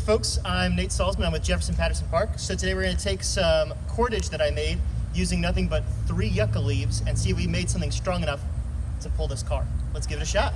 folks, I'm Nate Salzman. I'm with Jefferson Patterson Park. So today we're going to take some cordage that I made using nothing but three yucca leaves and see if we made something strong enough to pull this car. Let's give it a shot.